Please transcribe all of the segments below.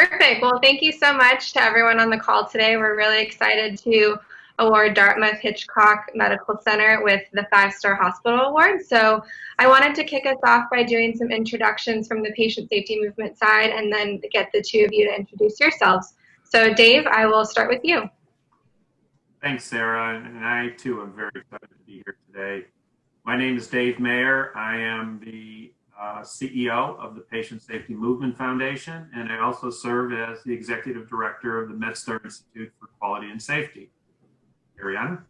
Perfect. Well, thank you so much to everyone on the call today. We're really excited to award Dartmouth Hitchcock Medical Center with the Five Star Hospital Award. So I wanted to kick us off by doing some introductions from the patient safety movement side and then get the two of you to introduce yourselves. So Dave, I will start with you. Thanks, Sarah. And I too am very excited to be here today. My name is Dave Mayer. I am the uh, CEO of the Patient Safety Movement Foundation, and I also serve as the Executive Director of the MedStar Institute for Quality and Safety. Ariana?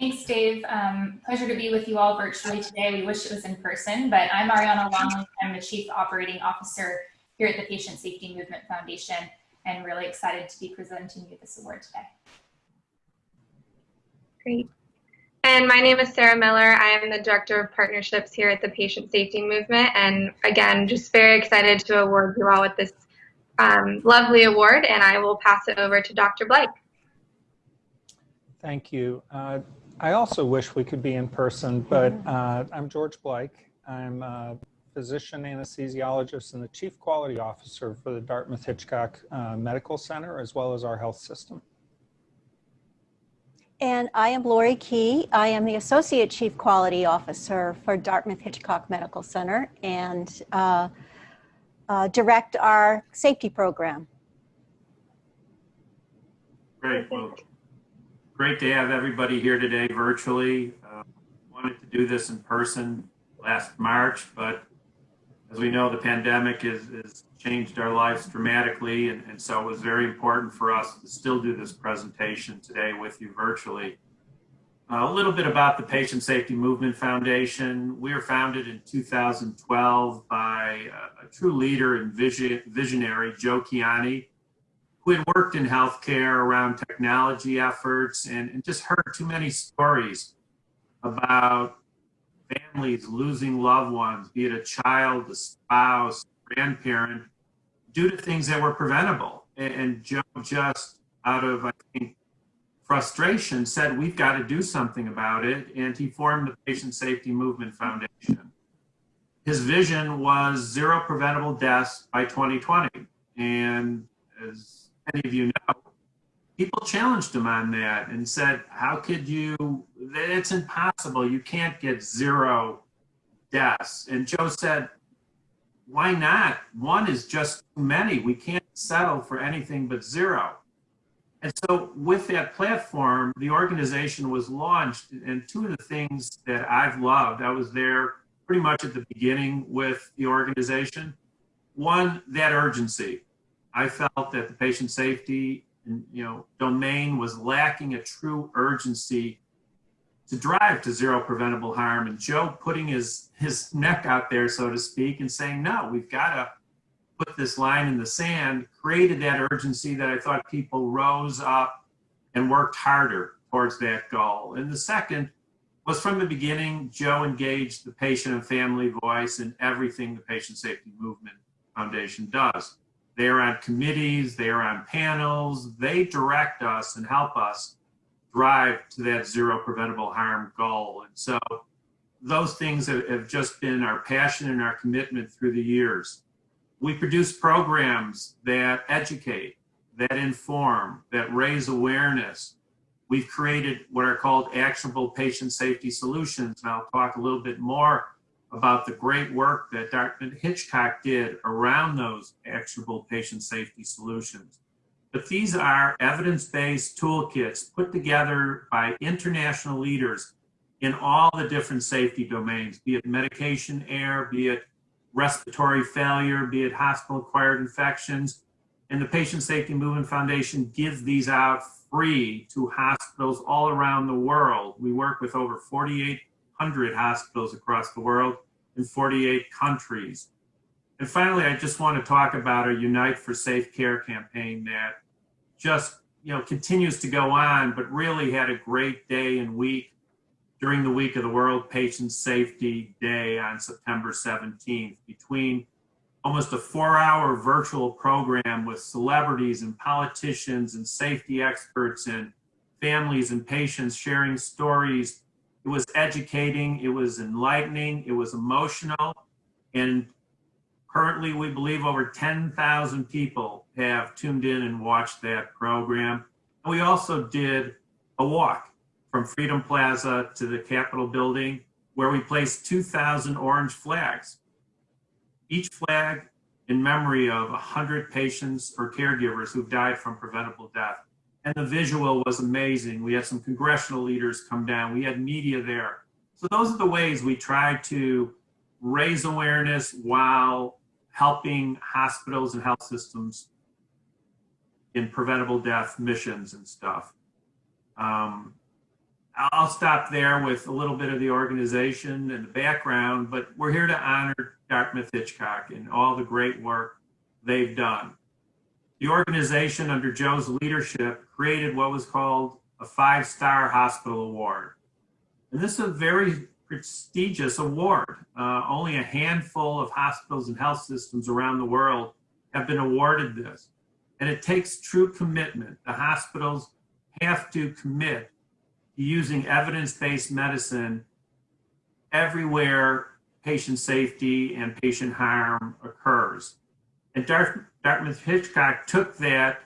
Thanks, Dave. Um, pleasure to be with you all virtually today. We wish it was in person, but I'm Ariana Longley. I'm the Chief Operating Officer here at the Patient Safety Movement Foundation, and really excited to be presenting you this award today. Great. And my name is Sarah Miller. I am the Director of Partnerships here at the Patient Safety Movement. And again, just very excited to award you all with this um, lovely award. And I will pass it over to Dr. Blake. Thank you. Uh, I also wish we could be in person, but uh, I'm George Blake. I'm a physician anesthesiologist and the Chief Quality Officer for the Dartmouth Hitchcock uh, Medical Center, as well as our health system. And I am Lori Key. I am the Associate Chief Quality Officer for Dartmouth Hitchcock Medical Center and uh, uh, direct our safety program. Great. Well, great to have everybody here today virtually. Uh, wanted to do this in person last March, but as we know, the pandemic has changed our lives dramatically, and, and, so it was very important for us to still do this presentation today with you virtually. Uh, a little bit about the Patient Safety Movement Foundation. We were founded in 2012 by a, a true leader and vision, visionary, Joe Kiani, who had worked in healthcare around technology efforts and, and just heard too many stories about families losing loved ones, be it a child, a spouse, grandparent, due to things that were preventable. And, Joe just out of, I think, frustration said, we've got to do something about it. And he formed the Patient Safety Movement Foundation. His vision was zero preventable deaths by 2020. And as many of you know, people challenged him on that and said, how could you, it's impossible. You can't get zero deaths. And Joe said, why not? One is just too many. We can't settle for anything but zero. And so with that platform, the organization was launched. And two of the things that I've loved, I was there pretty much at the beginning with the organization. One, that urgency. I felt that the patient safety you know, domain was lacking a true urgency to drive to zero preventable harm. And Joe putting his, his neck out there, so to speak, and saying, no, we've got to put this line in the sand, created that urgency that I thought people rose up and worked harder towards that goal. And the second was from the beginning, Joe engaged the patient and family voice in everything the Patient Safety Movement Foundation does. They are on committees, they are on panels, they direct us and help us drive to that zero preventable harm goal. And so those things have just been our passion and our commitment through the years. We produce programs that educate, that inform, that raise awareness. We've created what are called actionable patient safety solutions. And I'll talk a little bit more about the great work that Dr. Hitchcock did around those actionable patient safety solutions. But these are evidence-based toolkits put together by international leaders in all the different safety domains, be it medication error, be it respiratory failure, be it hospital-acquired infections. And the Patient Safety Movement Foundation gives these out free to hospitals all around the world. We work with over 48 100 hospitals across the world in 48 countries. And finally, I just want to talk about our Unite for Safe Care campaign that just you know continues to go on, but really had a great day and week during the week of the World Patient Safety Day on September 17th between almost a four-hour virtual program with celebrities and politicians and safety experts and families and patients sharing stories it was educating, it was enlightening, it was emotional. And Currently, we believe over 10,000 people have tuned in and watched that program. We also did a walk from Freedom Plaza to the Capitol building where we placed 2,000 orange flags. Each flag in memory of 100 patients or caregivers who've died from preventable death. And the visual was amazing. We had some congressional leaders come down. We had media there. So those are the ways we try to raise awareness while helping hospitals and health systems in preventable death missions and stuff. Um, I'll stop there with a little bit of the organization and the background, but we're here to honor Dartmouth Hitchcock and all the great work they've done. The organization under Joe's leadership created what was called a five-star hospital award. And this is a very prestigious award. Uh, only a handful of hospitals and health systems around the world have been awarded this. And it takes true commitment. The hospitals have to commit to using evidence-based medicine everywhere patient safety and patient harm occurs. And Dartmouth Hitchcock took that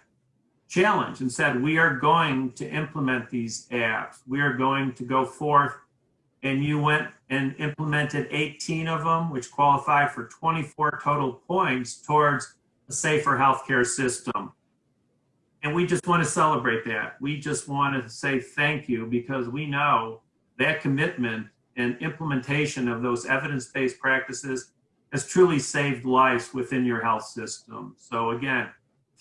challenge and said, we are going to implement these apps. We are going to go forth and you went and implemented 18 of them, which qualified for 24 total points towards a safer healthcare system. And we just want to celebrate that. We just want to say thank you because we know that commitment and implementation of those evidence-based practices has truly saved lives within your health system. So again,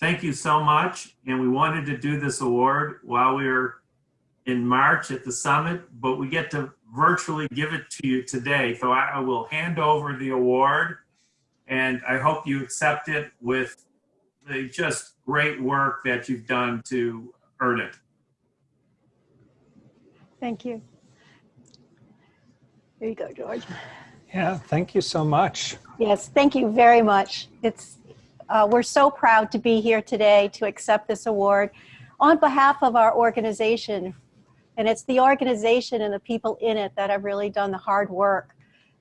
thank you so much. And we wanted to do this award while we were in March at the summit, but we get to virtually give it to you today. So I, I will hand over the award and I hope you accept it with the just great work that you've done to earn it. Thank you. There you go, George. Yeah, thank you so much. Yes, thank you very much. It's uh, we're so proud to be here today to accept this award on behalf of our organization. And it's the organization and the people in it that have really done the hard work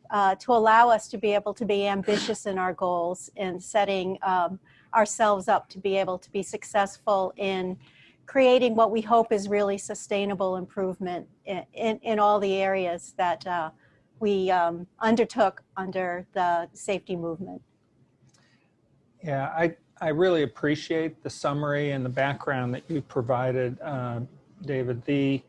uh, to allow us to be able to be ambitious in our goals and setting um, ourselves up to be able to be successful in creating what we hope is really sustainable improvement in, in, in all the areas that uh, we um, undertook under the safety movement. Yeah, I, I really appreciate the summary and the background that you provided, uh, David. The,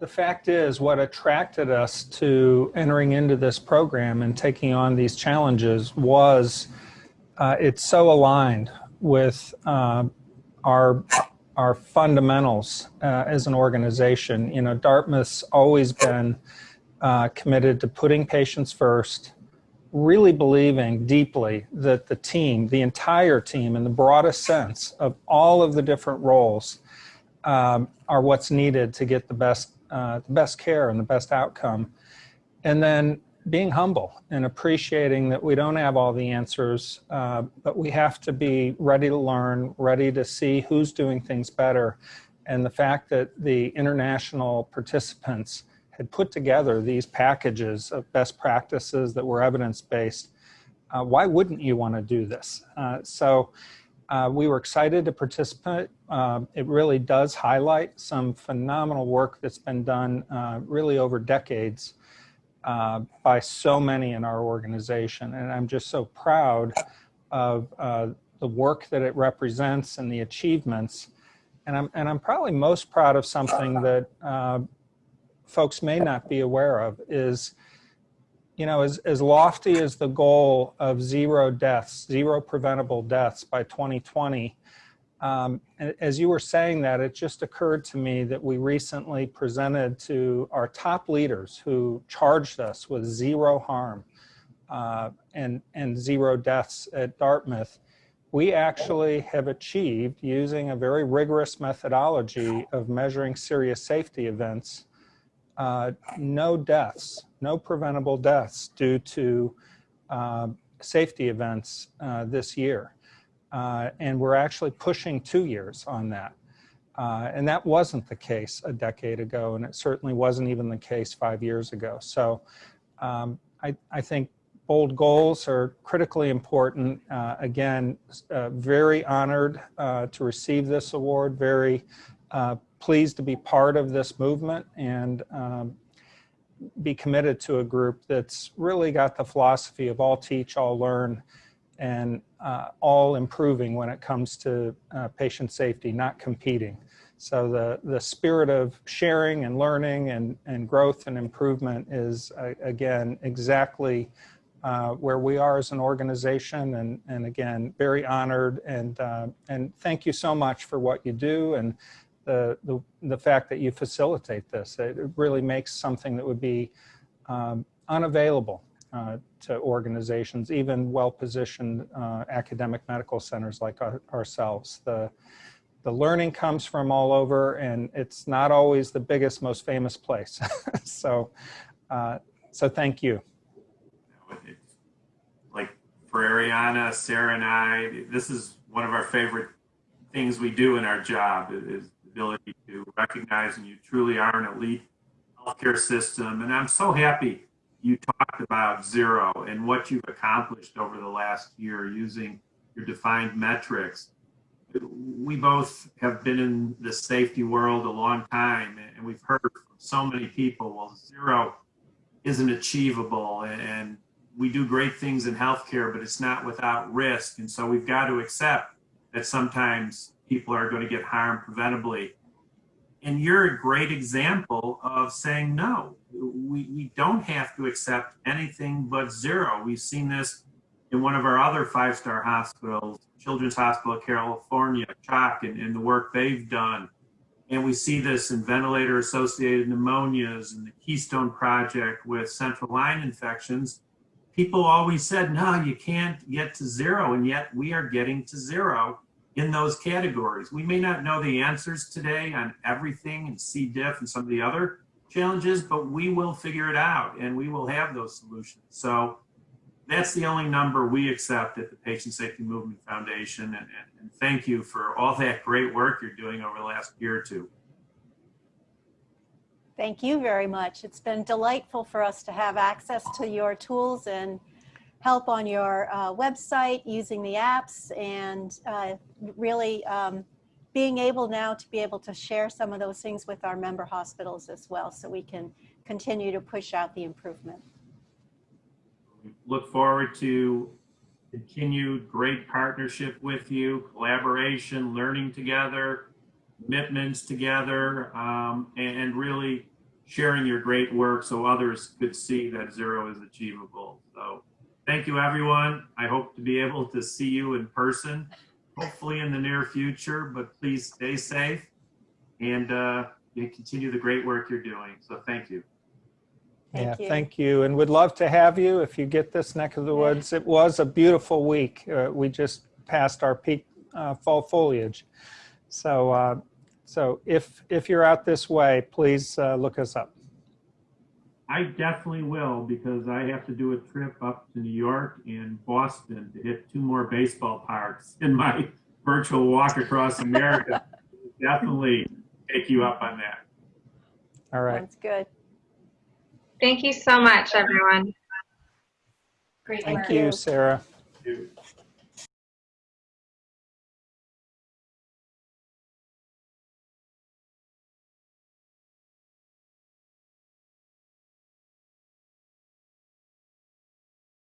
the fact is what attracted us to entering into this program and taking on these challenges was uh, it's so aligned with uh, our our fundamentals uh, as an organization. You know, Dartmouth's always been uh, committed to putting patients first, really believing deeply that the team, the entire team in the broadest sense of all of the different roles um, are what's needed to get the best, uh, the best care and the best outcome. And then being humble and appreciating that we don't have all the answers, uh, but we have to be ready to learn, ready to see who's doing things better. And the fact that the international participants had put together these packages of best practices that were evidence-based, uh, why wouldn't you want to do this? Uh, so uh, we were excited to participate. Um, it really does highlight some phenomenal work that's been done uh, really over decades uh, by so many in our organization. And I'm just so proud of the work that it represents and the achievements. And I'm, and I'm probably most proud of something that uh, folks may not be aware of is, you know, as, as lofty as the goal of zero deaths, zero preventable deaths by 2020, um, as you were saying that, it just occurred to me that we recently presented to our top leaders who charged us with zero harm uh, and, and zero deaths at Dartmouth. We actually have achieved using a very rigorous methodology of measuring serious safety events, uh, no deaths, no preventable deaths due to uh, safety events uh, this year. Uh, and we're actually pushing two years on that. Uh, and that wasn't the case a decade ago, and it certainly wasn't even the case five years ago. So um, I, I think bold goals are critically important. Uh, again, very honored to receive this award, very pleased to be part of this movement and um, be committed to a group that's really got the philosophy of all teach, all learn, and uh, all improving when it comes to uh, patient safety, not competing. So the, the spirit of sharing and learning and, and growth and improvement is, uh, again, exactly uh, where we are as an organization. And, and again, very honored and, uh, and thank you so much for what you do and the, the, the fact that you facilitate this. It really makes something that would be um, unavailable uh, to organizations, even well-positioned uh, academic medical centers like our, ourselves. The, the learning comes from all over and it's not always the biggest, most famous place. so, uh, so thank you. Like for Ariana, Sarah and I, this is one of our favorite things we do in our job is ability to recognize and you truly are an elite healthcare system. And I'm so happy you talked about zero and what you've accomplished over the last year using your defined metrics. We both have been in the safety world a long time and we've heard from so many people, well, zero isn't achievable and we do great things in healthcare, but it's not without risk. And so we've got to accept that sometimes people are going to get harmed preventably. And you're a great example of saying, no, we, we don't have to accept anything but zero. We've seen this in one of our other five-star hospitals, Children's Hospital of California, CHOC, and, and the work they've done. And we see this in ventilator-associated pneumonias and the Keystone Project with central line infections. People always said, no, you can't get to zero, and yet we are getting to zero in those categories. We may not know the answers today on everything and C. diff and some of the other challenges, but we will figure it out and we will have those solutions. So that's the only number we accept at the Patient Safety Movement Foundation. And, and, and thank you for all that great work you're doing over the last year or two. Thank you very much. It's been delightful for us to have access to your tools and help on your uh, website using the apps and uh, really um, being able now to be able to share some of those things with our member hospitals as well so we can continue to push out the improvement. Look forward to continued great partnership with you, collaboration, learning together, commitments together, um, and really sharing your great work so others could see that zero is achievable. So thank you, everyone. I hope to be able to see you in person, hopefully in the near future, but please stay safe and uh, continue the great work you're doing. So thank you. Thank yeah, you. thank you. And would love to have you if you get this neck of the woods. It was a beautiful week. Uh, we just passed our peak uh, fall foliage. So, uh, so if, if you're out this way, please uh, look us up. I definitely will because I have to do a trip up to New York and Boston to hit two more baseball parks in my virtual walk across America. definitely take you up on that. All right. That's good. Thank you so much, everyone. Great Thank work. you, Sarah. Thank you.